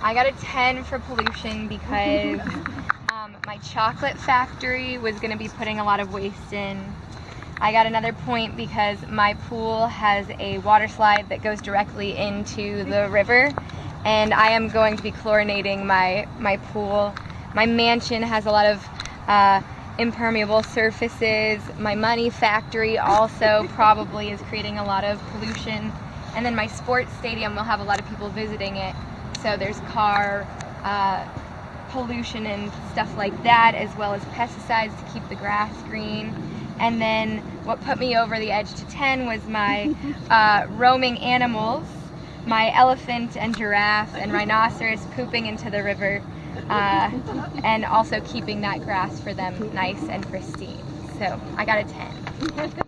I got a 10 for pollution because um, my chocolate factory was going to be putting a lot of waste in. I got another point because my pool has a water slide that goes directly into the river and I am going to be chlorinating my, my pool. My mansion has a lot of uh, impermeable surfaces. My money factory also probably is creating a lot of pollution. And then my sports stadium will have a lot of people visiting it. So there's car uh, pollution and stuff like that, as well as pesticides to keep the grass green. And then what put me over the edge to 10 was my uh, roaming animals, my elephant and giraffe and rhinoceros pooping into the river, uh, and also keeping that grass for them nice and pristine. So I got a 10.